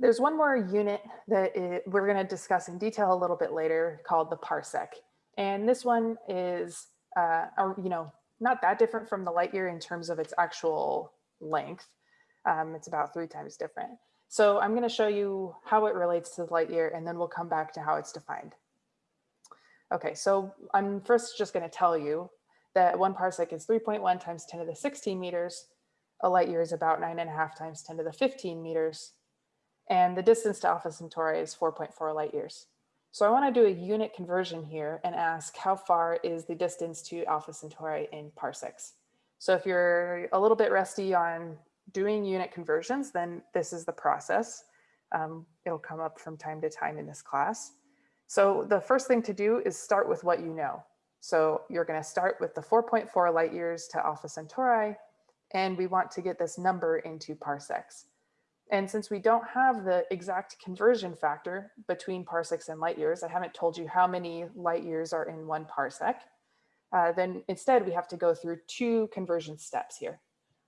There's one more unit that it, we're going to discuss in detail a little bit later called the parsec. And this one is, uh, you know, not that different from the light year in terms of its actual length. Um, it's about three times different. So I'm going to show you how it relates to the light year, and then we'll come back to how it's defined. Okay, so I'm first just going to tell you that one parsec is 3.1 times 10 to the 16 meters. A light year is about nine and a half times 10 to the 15 meters. And the distance to Alpha Centauri is 4.4 light years. So I want to do a unit conversion here and ask how far is the distance to Alpha Centauri in parsecs. So if you're a little bit rusty on doing unit conversions, then this is the process. Um, it'll come up from time to time in this class. So the first thing to do is start with what you know. So you're going to start with the 4.4 light years to Alpha Centauri, and we want to get this number into parsecs. And since we don't have the exact conversion factor between parsecs and light years, I haven't told you how many light years are in one parsec, uh, then instead we have to go through two conversion steps here.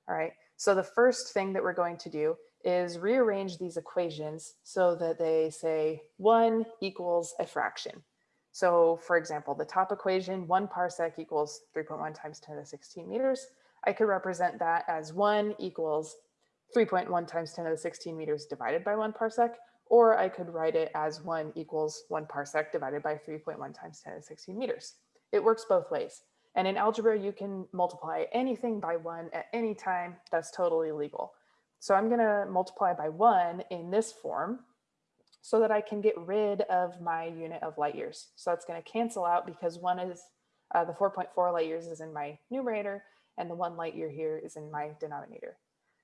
All right, so the first thing that we're going to do is rearrange these equations so that they say one equals a fraction. So for example, the top equation, one parsec equals 3.1 times 10 to the 16 meters. I could represent that as one equals 3.1 times 10 to the 16 meters divided by one parsec, or I could write it as one equals one parsec divided by 3.1 times 10 to the 16 meters. It works both ways. And in algebra, you can multiply anything by one at any time. That's totally legal. So I'm gonna multiply by one in this form so that I can get rid of my unit of light years. So that's gonna cancel out because one is, uh, the 4.4 light years is in my numerator and the one light year here is in my denominator.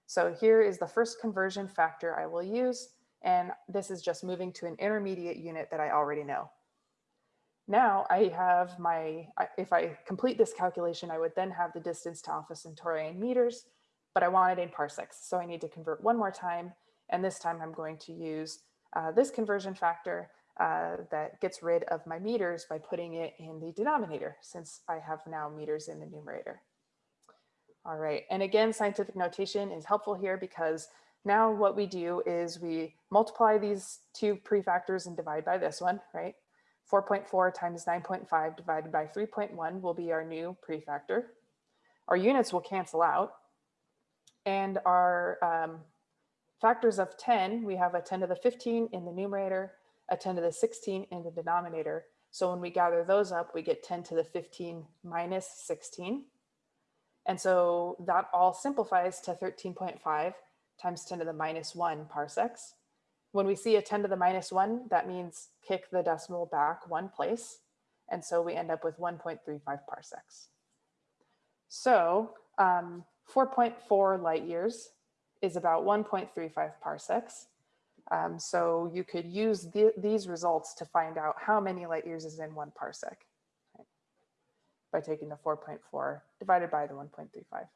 So here is the first conversion factor I will use. And this is just moving to an intermediate unit that I already know. Now I have my, if I complete this calculation, I would then have the distance to Alpha Centauri in meters, but I want it in parsecs. So I need to convert one more time. And this time I'm going to use uh, this conversion factor uh, that gets rid of my meters by putting it in the denominator since I have now meters in the numerator. All right, and again, scientific notation is helpful here because now what we do is we multiply these two prefactors and divide by this one, right? 4.4 times 9.5 divided by 3.1 will be our new prefactor. Our units will cancel out. And our um, factors of 10, we have a 10 to the 15 in the numerator, a 10 to the 16 in the denominator. So when we gather those up, we get 10 to the 15 minus 16. And so that all simplifies to 13.5 times 10 to the minus one parsecs. When we see a 10 to the minus one, that means kick the decimal back one place. And so we end up with 1.35 parsecs. So um, 4.4 light years is about 1.35 parsecs. Um, so you could use the, these results to find out how many light years is in one parsec by taking the 4.4 divided by the 1.35.